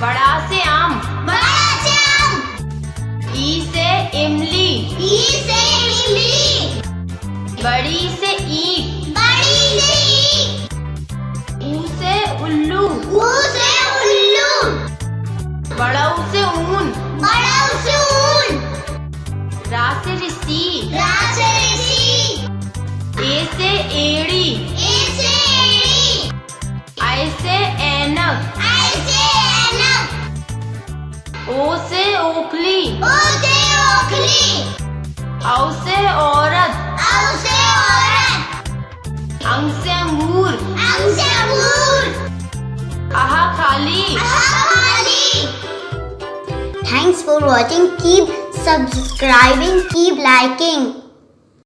बड़ा से आम। बड़ा से आम। ई से इमली। ई से इमली। बड़ी से ईट। बड़ी से ईट। ऊ से उल्लू। ऊ से उल्लू। बड़ा ऊ से ऊन। बड़ा ऊ से ऊन। रा से रस्सी रा से रस्सी ए से एड़ी। ए से एड़ी। आई से ऐनक। ओ से ओखली ओ से ओखली औ से औरत औ से औरत अंग से अंगूर अंग से अंगूर आहा खाली खाली Thanks for watching. Keep subscribing. Keep liking.